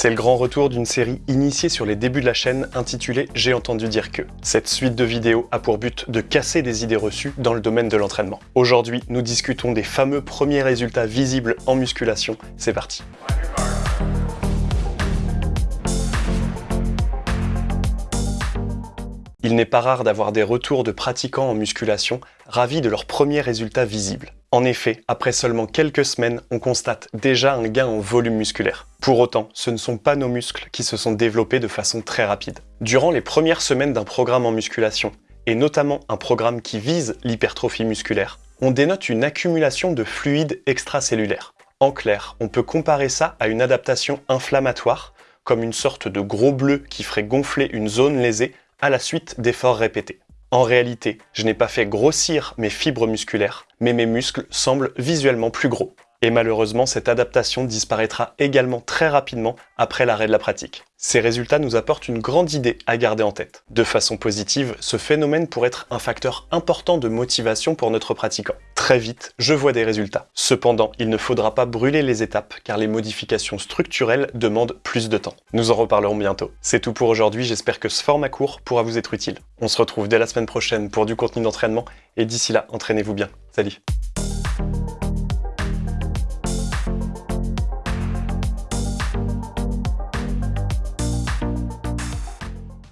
C'est le grand retour d'une série initiée sur les débuts de la chaîne intitulée J'ai entendu dire que. Cette suite de vidéos a pour but de casser des idées reçues dans le domaine de l'entraînement. Aujourd'hui, nous discutons des fameux premiers résultats visibles en musculation. C'est parti Il n'est pas rare d'avoir des retours de pratiquants en musculation ravis de leurs premiers résultats visibles. En effet, après seulement quelques semaines, on constate déjà un gain en volume musculaire. Pour autant, ce ne sont pas nos muscles qui se sont développés de façon très rapide. Durant les premières semaines d'un programme en musculation, et notamment un programme qui vise l'hypertrophie musculaire, on dénote une accumulation de fluides extracellulaires. En clair, on peut comparer ça à une adaptation inflammatoire, comme une sorte de gros bleu qui ferait gonfler une zone lésée à la suite d'efforts répétés. En réalité, je n'ai pas fait grossir mes fibres musculaires, mais mes muscles semblent visuellement plus gros. Et malheureusement, cette adaptation disparaîtra également très rapidement après l'arrêt de la pratique. Ces résultats nous apportent une grande idée à garder en tête. De façon positive, ce phénomène pourrait être un facteur important de motivation pour notre pratiquant. Très vite, je vois des résultats. Cependant, il ne faudra pas brûler les étapes car les modifications structurelles demandent plus de temps. Nous en reparlerons bientôt. C'est tout pour aujourd'hui, j'espère que ce format court pourra vous être utile. On se retrouve dès la semaine prochaine pour du contenu d'entraînement et d'ici là, entraînez-vous bien. Salut